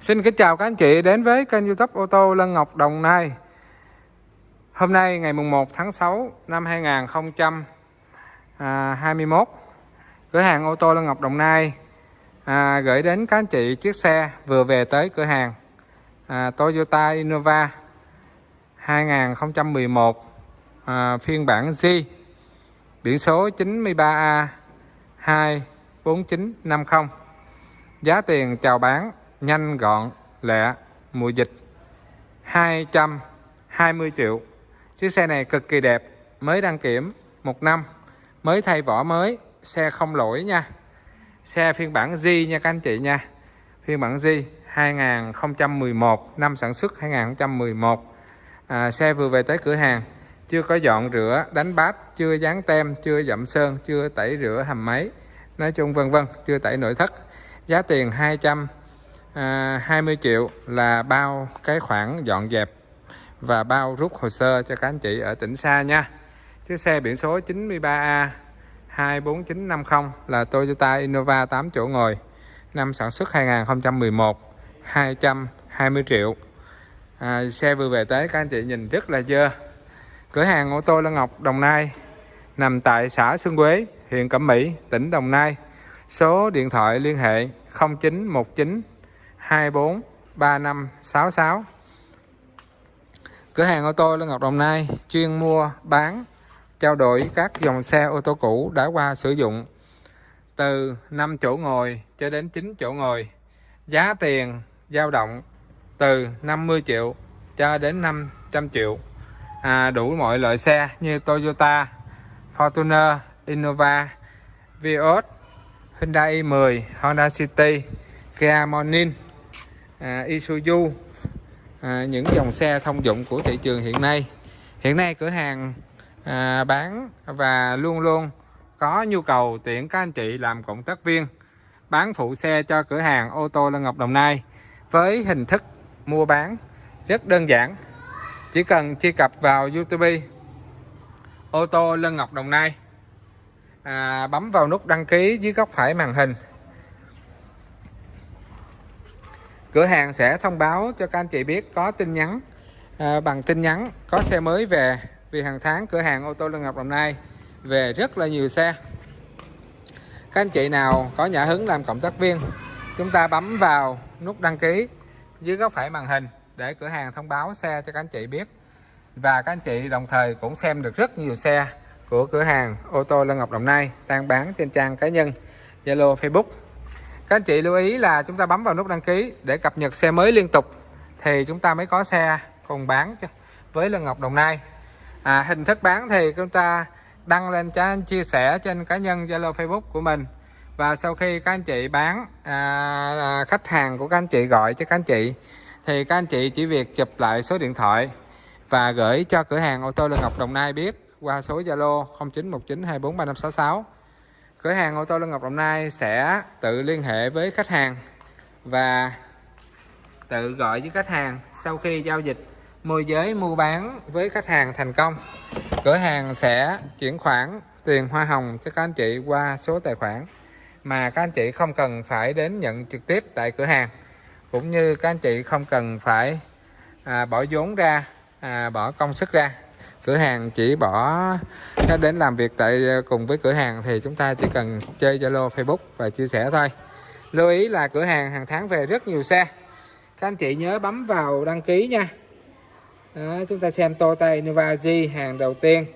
Xin kính chào các anh chị đến với kênh youtube ô tô Lân Ngọc Đồng Nai. Hôm nay ngày mùng 1 tháng 6 năm 2021 Cửa hàng ô tô Lân Ngọc Đồng Nai à, gửi đến các anh chị chiếc xe vừa về tới cửa hàng à, Toyota Innova 2011 à, phiên bản Z biển số 93A 24950 giá tiền chào bán nhanh gọn lẹ mùa dịch. 220 triệu. Chiếc xe này cực kỳ đẹp mới đăng kiểm một năm mới thay vỏ mới xe không lỗi nha. Xe phiên bản z nha các anh chị nha. Phiên bản Z 2011 năm sản xuất 2011 à, xe vừa về tới cửa hàng chưa có dọn rửa đánh bát chưa dán tem chưa dặm sơn chưa tẩy rửa hầm máy nói chung vân vân chưa tẩy nội thất. Giá tiền 200 à, 20 triệu là bao cái khoản dọn dẹp và bao rút hồ sơ cho các anh chị ở tỉnh xa nha. Chiếc xe biển số 93A 24950 là Toyota Innova 8 chỗ ngồi năm sản xuất 2011 220 triệu. À, xe vừa về tới các anh chị nhìn rất là dơ. Cửa hàng ô tô Lân Ngọc Đồng Nai nằm tại xã Xuân Quế huyện Cẩm Mỹ tỉnh Đồng Nai. Số điện thoại liên hệ 0919 24 3566 Cửa hàng ô tô Lê Ngọc Đồng Nai chuyên mua bán trao đổi các dòng xe ô tô cũ đã qua sử dụng từ 5 chỗ ngồi cho đến 9 chỗ ngồi. Giá tiền dao động từ 50 triệu cho đến 500 triệu. À, đủ mọi loại xe như Toyota Fortuner Innova Vios Hyundai i10 Honda City Kia Morning à, Isuzu à, những dòng xe thông dụng của thị trường hiện nay. Hiện nay cửa hàng à, bán và luôn luôn có nhu cầu tuyển các anh chị làm cộng tác viên bán phụ xe cho cửa hàng ô tô Lân Ngọc Đồng Nai với hình thức mua bán rất đơn giản. Chỉ cần truy cập vào YouTube ô tô Lân Ngọc Đồng Nai à, bấm vào nút đăng ký dưới góc phải màn hình. Cửa hàng sẽ thông báo cho các anh chị biết có tin nhắn à, bằng tin nhắn có xe mới về. Vì hàng tháng cửa hàng ô tô Lương Ngọc Đồng Nai về rất là nhiều xe. Các anh chị nào có nhã hứng làm cộng tác viên chúng ta bấm vào nút đăng ký dưới góc phải màn hình để cửa hàng thông báo xe cho các anh chị biết. Và các anh chị đồng thời cũng xem được rất nhiều xe của cửa hàng ô tô Lân Ngọc Đồng Nai đang bán trên trang cá nhân Zalo Facebook các anh chị lưu ý là chúng ta bấm vào nút đăng ký để cập nhật xe mới liên tục thì chúng ta mới có xe cùng bán với Lân Ngọc Đồng Nai. À, hình thức bán thì chúng ta đăng lên cho anh chia sẻ trên cá nhân Zalo Facebook của mình. Và sau khi các anh chị bán à, à, khách hàng của các anh chị gọi cho các anh chị thì các anh chị chỉ việc chụp lại số điện thoại và gửi cho cửa hàng ô tô Lân Ngọc Đồng Nai biết qua số Zalo 0919243566 cửa hàng ô tô Lân Ngọc Đồng Nai sẽ tự liên hệ với khách hàng và tự gọi với khách hàng sau khi giao dịch. Môi giới mua bán với khách hàng thành công. Cửa hàng sẽ chuyển khoản tiền hoa hồng cho các anh chị qua số tài khoản mà các anh chị không cần phải đến nhận trực tiếp tại cửa hàng cũng như các anh chị không cần phải à, bỏ vốn ra à, bỏ công sức ra cửa hàng chỉ bỏ đến làm việc tại ờ, cùng với cửa hàng thì chúng ta chỉ cần chơi Zalo Facebook và chia sẻ thôi. Lưu ý là cửa hàng hàng tháng về rất nhiều xe. Các anh chị nhớ bấm vào đăng ký nha. Đó, chúng ta xem Toyota Innova G hàng đầu tiên.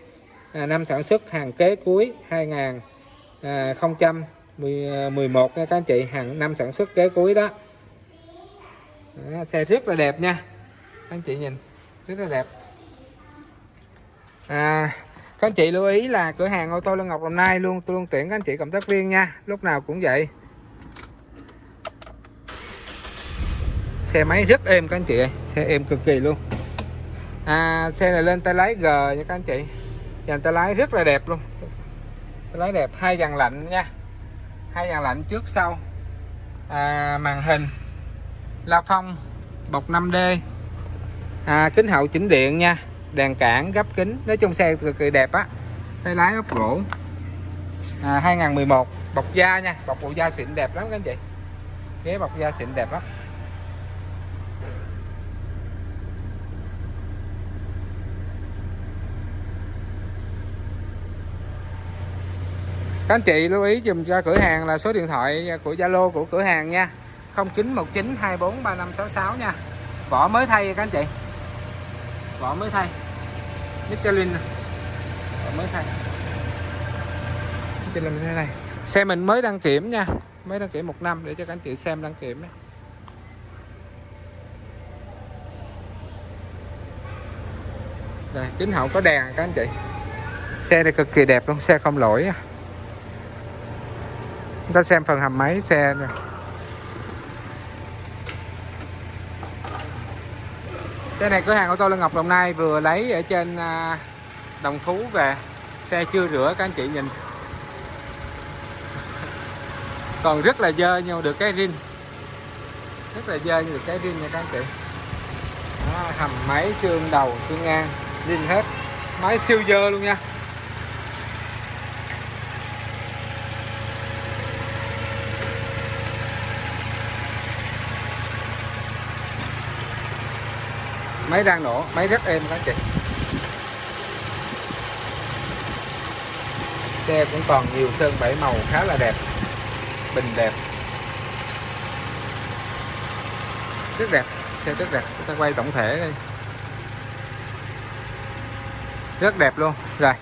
À, năm sản xuất hàng kế cuối 2011 à, à, nha các anh chị hàng năm sản xuất kế cuối đó. đó xe rất là đẹp nha. Các anh chị nhìn rất là đẹp à, các anh chị lưu ý là cửa hàng ô tô Lân Ngọc Đồng Nai luôn tôi luôn tuyển các anh chị cộng tác viên nha lúc nào cũng vậy. Xe máy rất êm các anh chị ơi xe êm cực kỳ luôn. À, xe này lên tay lái G nha các anh chị dàn tay lái rất là đẹp luôn. Tay lái đẹp hai dàn lạnh nha hai dàn lạnh trước sau. À, màn hình la phong bọc 5D à, kính hậu chỉnh điện nha đèn cản gấp kính. Nói chung xe cực kỳ đẹp á. Tay lái ốp gỗ à, 2011 bọc da nha. Bọc bộ da xịn đẹp lắm các anh chị. Ghế bọc da xịn đẹp lắm. Các anh chị lưu ý dùm cho cửa hàng là số điện thoại của Zalo của cửa hàng nha. 0919243566 nha. Vỏ mới thay các anh chị. Vỏ mới thay. Michelin mới thay. Michelin thế này. Xe mình mới đăng kiểm nha. Mới đăng kiểm một năm để cho các anh chị xem đăng kiểm nha. Đây, kính hậu có đèn các anh chị. Xe này cực kỳ đẹp luôn xe không lỗi chúng ta xem phần hầm máy xe rồi xe này cửa hàng ô tô Lân Ngọc Đồng Nai vừa lấy ở trên à, Đồng Phú về. Xe chưa rửa các anh chị nhìn. Còn rất là dơ nhưng được cái rin. Rất là dơ nhưng được cái rin nha các anh chị. Đó, hầm máy xương đầu xương ngang rin hết. Máy siêu dơ luôn nha. Máy đang nổ, máy rất êm các chị. Xe cũng còn nhiều sơn bảy màu khá là đẹp, bình đẹp. Rất đẹp, xe rất đẹp. Chúng ta quay tổng thể đây rất đẹp luôn. Rồi.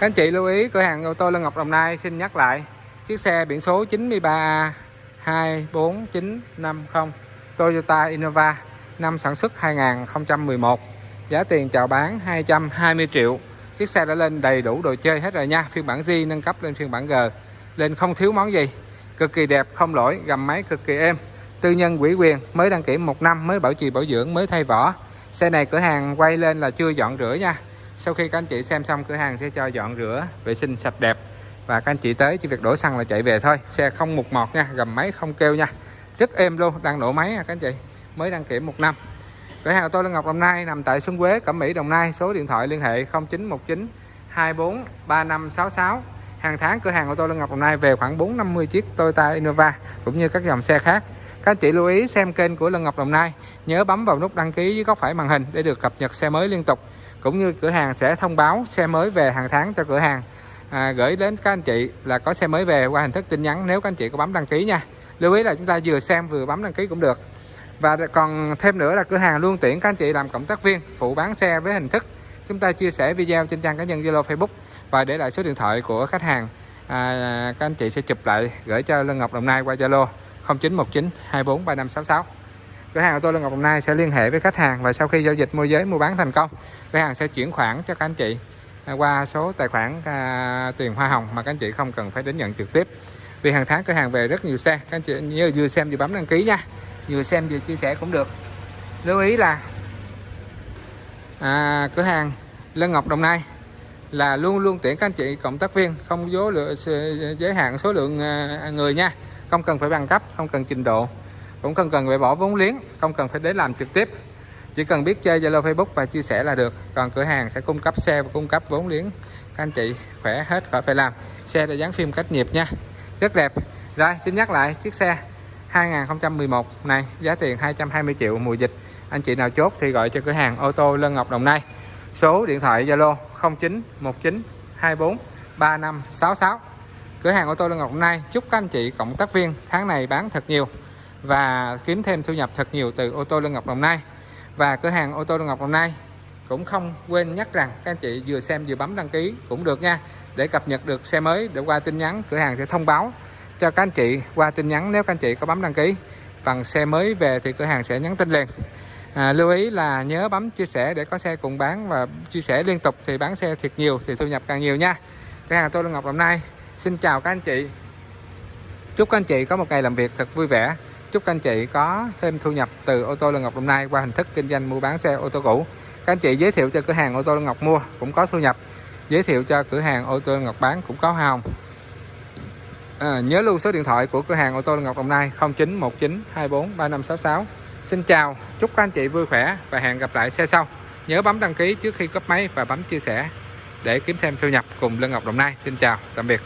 Các anh chị lưu ý, cửa hàng ô tô Lân Ngọc Đồng Nai xin nhắc lại. Chiếc xe biển số 93A 24950 Toyota Innova, năm sản xuất 2011 giá tiền chào bán 220 triệu. Chiếc xe đã lên đầy đủ đồ chơi hết rồi nha. Phiên bản G nâng cấp lên phiên bản G. Lên không thiếu món gì. Cực kỳ đẹp, không lỗi, gầm máy cực kỳ êm. Tư nhân quỹ quyền, mới đăng kiểm một năm, mới bảo trì bảo dưỡng, mới thay vỏ. Xe này cửa hàng quay lên là chưa dọn rửa nha. Sau khi các anh chị xem xong, cửa hàng sẽ cho dọn rửa, vệ sinh sạch đẹp và các anh chị tới chỉ việc đổ xăng là chạy về thôi. Xe không mục mọt nha, gầm máy không kêu nha. Rất êm luôn, đang nổ máy nha các anh chị. Mới đăng kiểm một năm. Cửa hàng tôi là Ngọc Đồng Nai nằm tại Xuân Quế, Cẩm Mỹ, Đồng Nai. Số điện thoại liên hệ 0919 24 3566 hàng tháng cửa hàng ô tô Lân Ngọc Đồng Nai về khoảng 450 chiếc Toyota Innova cũng như các dòng xe khác. Các anh chị lưu ý xem kênh của Lân Ngọc Đồng Nai. Nhớ bấm vào nút đăng ký dưới góc phải màn hình để được cập nhật xe mới liên tục. Cũng như cửa hàng sẽ thông báo xe mới về hàng tháng cho cửa hàng à, gửi đến các anh chị là có xe mới về qua hình thức tin nhắn nếu các anh chị có bấm đăng ký nha. Lưu ý là chúng ta vừa xem vừa bấm đăng ký cũng được. Và còn thêm nữa là cửa hàng luôn tiện các anh chị làm cộng tác viên phụ bán xe với hình thức. Chúng ta chia sẻ video trên trang cá nhân Zalo Facebook và để lại số điện thoại của khách hàng. À, các anh chị sẽ chụp lại gửi cho Lân Ngọc Đồng Nai qua Zalo 0919 24 3566 cửa hàng của tôi Lân Ngọc Đồng Nai sẽ liên hệ với khách hàng và sau khi giao dịch môi giới mua bán thành công cửa hàng sẽ chuyển khoản cho các anh chị. À, qua số tài khoản à, tiền hoa hồng mà các anh chị không cần phải đến nhận trực tiếp. Vì hàng tháng cửa hàng về rất nhiều xe. Các anh chị nhớ vừa xem vừa bấm đăng ký nha. Vừa xem vừa chia sẻ cũng được. Lưu ý là à, cửa hàng Lân Ngọc Đồng Nai là luôn luôn tuyển các anh chị cộng tác viên không dối lựa giới hạn số lượng à, người nha. Không cần phải bằng cấp không cần trình độ. Cũng không cần phải bỏ vốn liếng không cần phải đến làm trực tiếp chỉ cần biết chơi Zalo, Facebook và chia sẻ là được. Còn cửa hàng sẽ cung cấp xe và cung cấp vốn liếng. Các anh chị khỏe hết, khỏi phải làm. Xe đã dán phim cách nhiệt nha. Rất đẹp. Rồi, xin nhắc lại, chiếc xe 2011 này, giá tiền 220 triệu mùa dịch. Anh chị nào chốt thì gọi cho cửa hàng ô tô Lân Ngọc Đồng Nai. Số điện thoại Zalo 0919 24 3566 cửa hàng ô tô Lân Ngọc Đồng Nai, chúc các anh chị cộng tác viên tháng này bán thật nhiều và kiếm thêm thu nhập thật nhiều từ ô tô Lân Ngọc Đồng Nai và cửa hàng ô tô Ngọc Đồng Nai cũng không quên nhắc rằng các anh chị vừa xem vừa bấm đăng ký cũng được nha. Để cập nhật được xe mới để qua tin nhắn cửa hàng sẽ thông báo cho các anh chị qua tin nhắn nếu các anh chị có bấm đăng ký. Bằng xe mới về thì cửa hàng sẽ nhắn tin liền. À, lưu ý là nhớ bấm chia sẻ để có xe cùng bán và chia sẻ liên tục thì bán xe thiệt nhiều thì thu nhập càng nhiều nha. Cửa hàng tôi Ngọc Đồng Nai xin chào các anh chị. Chúc các anh chị có một ngày làm việc thật vui vẻ chúc các anh chị có thêm thu nhập từ ô tô Lân Ngọc Đồng Nai qua hình thức kinh doanh mua bán xe ô tô cũ. Các anh chị giới thiệu cho cửa hàng ô tô Lân Ngọc mua cũng có thu nhập. Giới thiệu cho cửa hàng ô tô Lân Ngọc bán cũng có hoa hồng. À, nhớ lưu số điện thoại của cửa hàng ô tô Lân Ngọc Đồng Nai 0919 24 3566 Xin chào chúc các anh chị vui khỏe và hẹn gặp lại xe sau. Nhớ bấm đăng ký trước khi cấp máy và bấm chia sẻ để kiếm thêm thu nhập cùng Lân Ngọc Đồng Nai Xin chào tạm biệt.